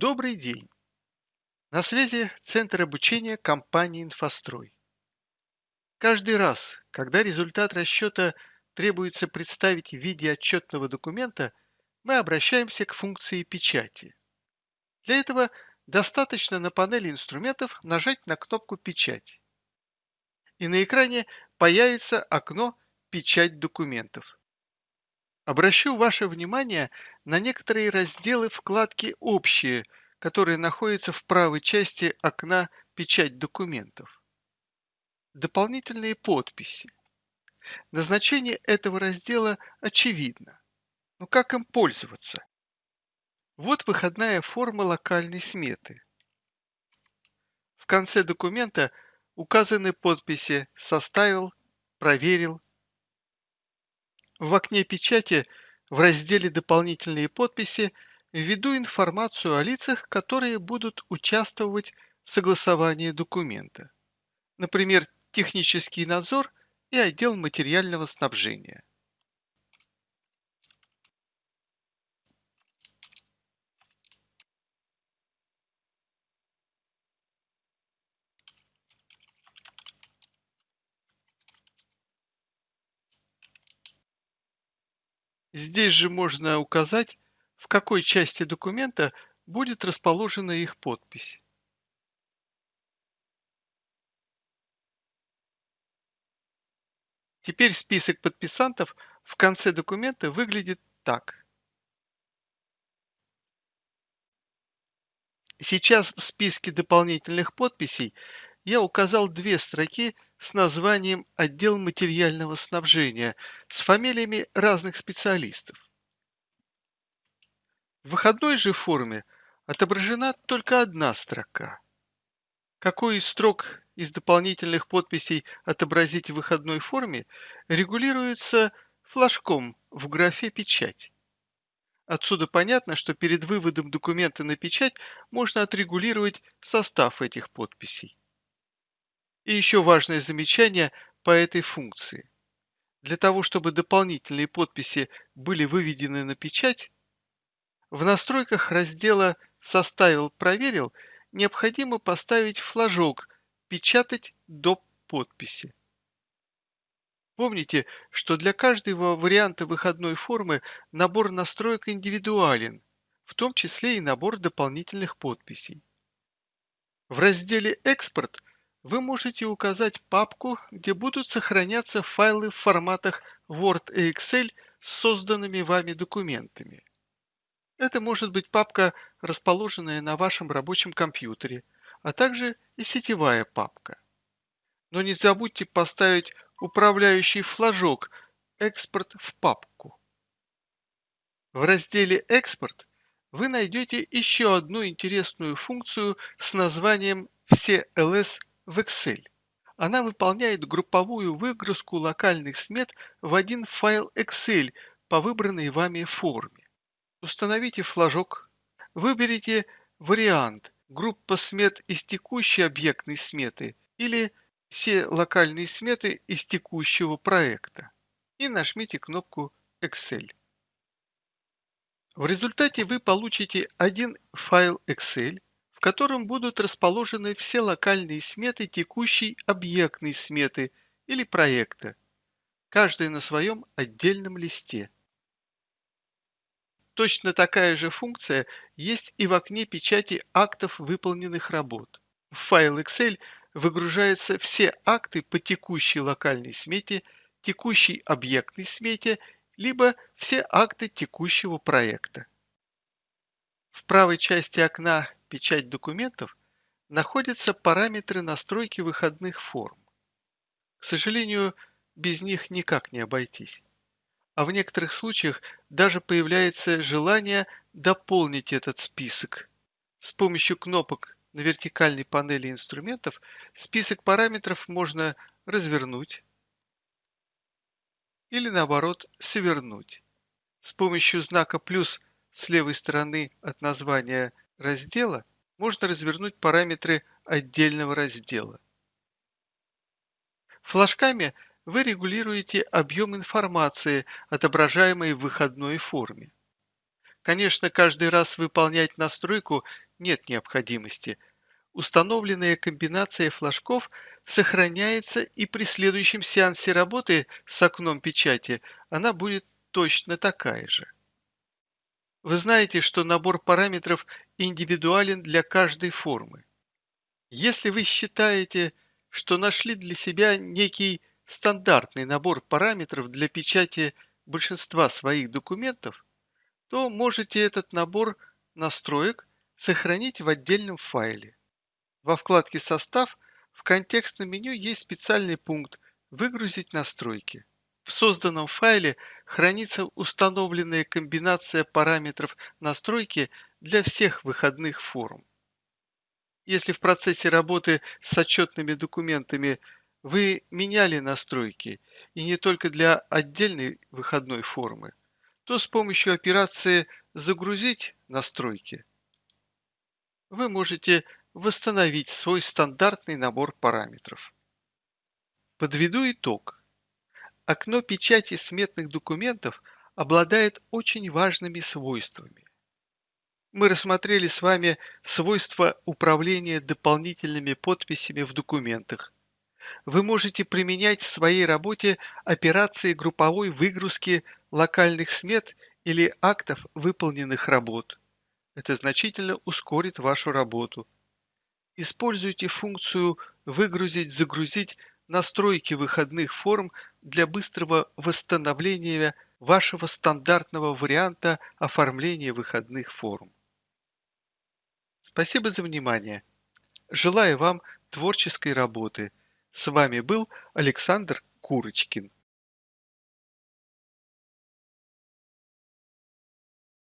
Добрый день! На связи Центр обучения компании «Инфострой». Каждый раз, когда результат расчета требуется представить в виде отчетного документа, мы обращаемся к функции печати. Для этого достаточно на панели инструментов нажать на кнопку «Печать». И на экране появится окно «Печать документов». Обращу ваше внимание на некоторые разделы вкладки «Общие», которые находятся в правой части окна «Печать документов». Дополнительные подписи. Назначение этого раздела очевидно. Но как им пользоваться? Вот выходная форма локальной сметы. В конце документа указаны подписи «Составил», «Проверил», в окне печати в разделе «Дополнительные подписи» введу информацию о лицах, которые будут участвовать в согласовании документа. Например, технический надзор и отдел материального снабжения. Здесь же можно указать, в какой части документа будет расположена их подпись. Теперь список подписантов в конце документа выглядит так. Сейчас в списке дополнительных подписей я указал две строки с названием «Отдел материального снабжения» с фамилиями разных специалистов. В выходной же форме отображена только одна строка. Какой из строк из дополнительных подписей отобразить в выходной форме регулируется флажком в графе «Печать». Отсюда понятно, что перед выводом документа на печать можно отрегулировать состав этих подписей. И еще важное замечание по этой функции. Для того, чтобы дополнительные подписи были выведены на печать, в настройках раздела «Составил, проверил» необходимо поставить флажок «Печатать до подписи». Помните, что для каждого варианта выходной формы набор настроек индивидуален, в том числе и набор дополнительных подписей. В разделе «Экспорт» вы можете указать папку, где будут сохраняться файлы в форматах Word и Excel с созданными вами документами. Это может быть папка, расположенная на вашем рабочем компьютере, а также и сетевая папка. Но не забудьте поставить управляющий флажок «Экспорт в папку». В разделе «Экспорт» вы найдете еще одну интересную функцию с названием «Все ЛС в Excel. Она выполняет групповую выгрузку локальных смет в один файл Excel по выбранной вами форме. Установите флажок, выберите вариант группа смет из текущей объектной сметы или все локальные сметы из текущего проекта и нажмите кнопку Excel. В результате вы получите один файл Excel, в котором будут расположены все локальные сметы текущей объектной сметы или проекта, каждая на своем отдельном листе. Точно такая же функция есть и в окне печати актов выполненных работ. В файл Excel выгружаются все акты по текущей локальной смете, текущей объектной смете, либо все акты текущего проекта. В правой части окна печать документов находятся параметры настройки выходных форм. К сожалению, без них никак не обойтись. А в некоторых случаях даже появляется желание дополнить этот список. С помощью кнопок на вертикальной панели инструментов список параметров можно развернуть или наоборот свернуть. С помощью знака плюс с левой стороны от названия раздела можно развернуть параметры отдельного раздела. Флажками вы регулируете объем информации, отображаемой в выходной форме. Конечно, каждый раз выполнять настройку нет необходимости. Установленная комбинация флажков сохраняется и при следующем сеансе работы с окном печати она будет точно такая же. Вы знаете, что набор параметров индивидуален для каждой формы. Если вы считаете, что нашли для себя некий стандартный набор параметров для печати большинства своих документов, то можете этот набор настроек сохранить в отдельном файле. Во вкладке «Состав» в контекстном меню есть специальный пункт «Выгрузить настройки». В созданном файле хранится установленная комбинация параметров настройки для всех выходных форм. Если в процессе работы с отчетными документами вы меняли настройки, и не только для отдельной выходной формы, то с помощью операции «Загрузить настройки» вы можете восстановить свой стандартный набор параметров. Подведу итог. Окно печати сметных документов обладает очень важными свойствами. Мы рассмотрели с вами свойства управления дополнительными подписями в документах. Вы можете применять в своей работе операции групповой выгрузки локальных смет или актов выполненных работ. Это значительно ускорит вашу работу. Используйте функцию «Выгрузить-загрузить» настройки выходных форм для быстрого восстановления вашего стандартного варианта оформления выходных форм. Спасибо за внимание. Желаю вам творческой работы. С вами был Александр Курочкин.